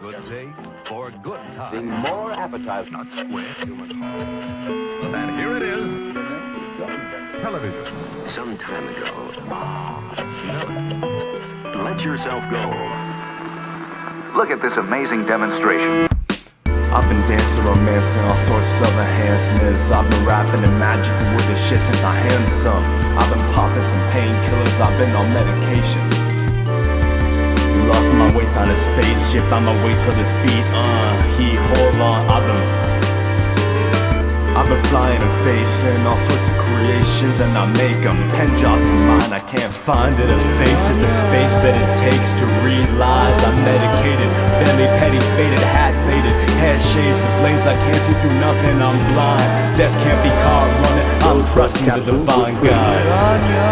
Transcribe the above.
Good day for good The time. more appetizing. Not square, human heart. And here it is. Television. Some time ago, Smell let yourself go. Look at this amazing demonstration. I've been dancing, romancing, all sorts of enhancements. I've been rapping and magic with this shit since I had some. I've been popping some painkillers, I've been on medication. My way, found a spaceship, I'ma wait this beat, uh, he, hold on, I've been I've been flying and facing all sorts of creations and I make them Pen job to mine, I can't find it A face of the space that it takes to realize I'm medicated, belly petty, faded, hat faded Head shaves with blades, I can't see through nothing, I'm blind. Death can't be caught running, I'm trusting the divine God